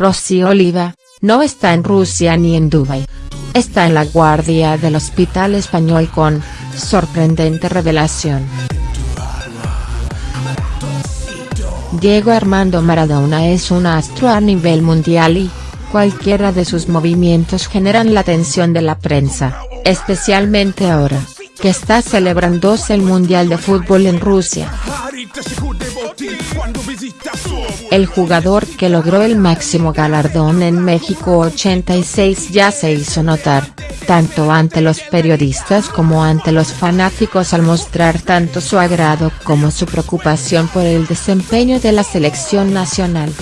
Rosy Oliva, no está en Rusia ni en Dubái. Está en la guardia del hospital español con, sorprendente revelación. Diego Armando Maradona es un astro a nivel mundial y, cualquiera de sus movimientos generan la atención de la prensa, especialmente ahora, que está celebrándose el Mundial de Fútbol en Rusia. El jugador que logró el máximo galardón en México 86 ya se hizo notar, tanto ante los periodistas como ante los fanáticos al mostrar tanto su agrado como su preocupación por el desempeño de la selección nacional.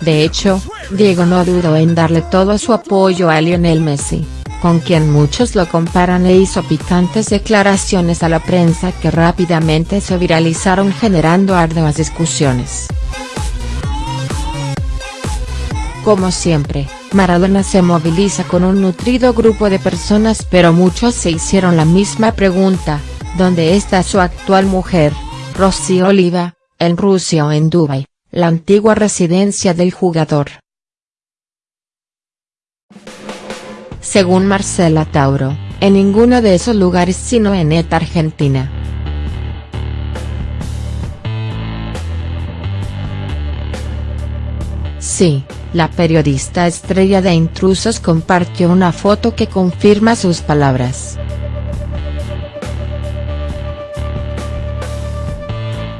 De hecho, Diego no dudó en darle todo su apoyo a Lionel Messi con quien muchos lo comparan e hizo picantes declaraciones a la prensa que rápidamente se viralizaron generando arduas discusiones. Como siempre, Maradona se moviliza con un nutrido grupo de personas pero muchos se hicieron la misma pregunta, ¿dónde está su actual mujer, Rosy Oliva, en Rusia o en Dubái, la antigua residencia del jugador? Según Marcela Tauro, en ninguno de esos lugares sino en ETA Argentina. Sí, la periodista estrella de intrusos compartió una foto que confirma sus palabras.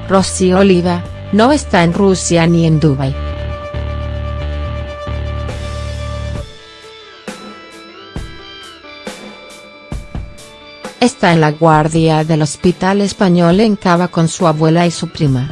Rosy Oliva, no está en Rusia ni en Dubái. Está en la guardia del hospital español en Cava con su abuela y su prima.